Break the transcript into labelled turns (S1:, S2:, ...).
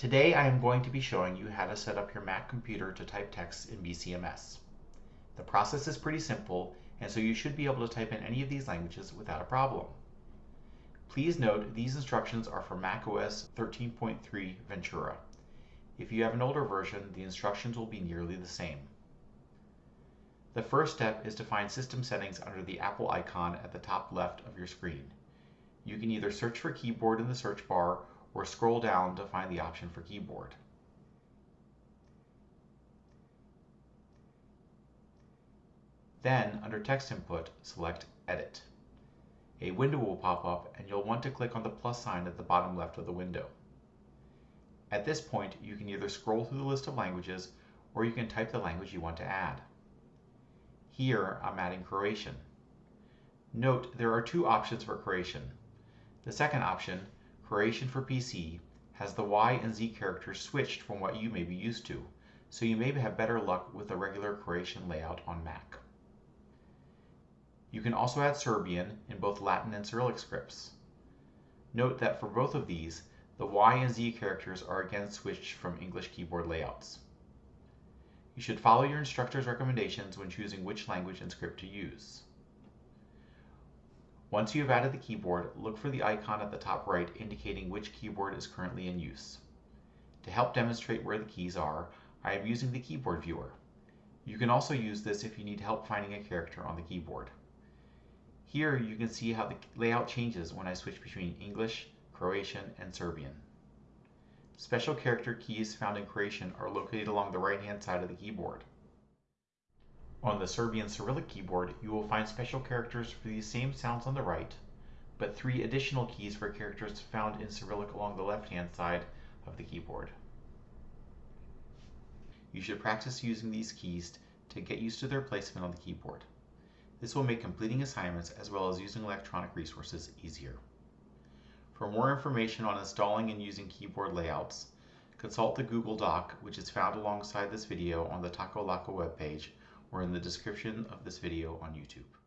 S1: Today I am going to be showing you how to set up your Mac computer to type text in BCMS. The process is pretty simple and so you should be able to type in any of these languages without a problem. Please note these instructions are for macOS 13.3 Ventura. If you have an older version, the instructions will be nearly the same. The first step is to find system settings under the Apple icon at the top left of your screen. You can either search for keyboard in the search bar or scroll down to find the option for keyboard. Then, under text input, select Edit. A window will pop up and you'll want to click on the plus sign at the bottom left of the window. At this point, you can either scroll through the list of languages or you can type the language you want to add. Here, I'm adding Croatian. Note there are two options for Croatian. The second option, Croatian for PC, has the Y and Z characters switched from what you may be used to, so you may have better luck with the regular Croatian layout on Mac. You can also add Serbian in both Latin and Cyrillic scripts. Note that for both of these, the Y and Z characters are again switched from English keyboard layouts. You should follow your instructor's recommendations when choosing which language and script to use. Once you have added the keyboard, look for the icon at the top right indicating which keyboard is currently in use. To help demonstrate where the keys are, I am using the keyboard viewer. You can also use this if you need help finding a character on the keyboard. Here you can see how the layout changes when I switch between English, Croatian, and Serbian. Special character keys found in Croatian are located along the right-hand side of the keyboard. On the Serbian Cyrillic keyboard, you will find special characters for these same sounds on the right, but three additional keys for characters found in Cyrillic along the left-hand side of the keyboard. You should practice using these keys to get used to their placement on the keyboard. This will make completing assignments as well as using electronic resources easier. For more information on installing and using keyboard layouts, consult the Google Doc, which is found alongside this video on the Taco Laco webpage or in the description of this video on YouTube.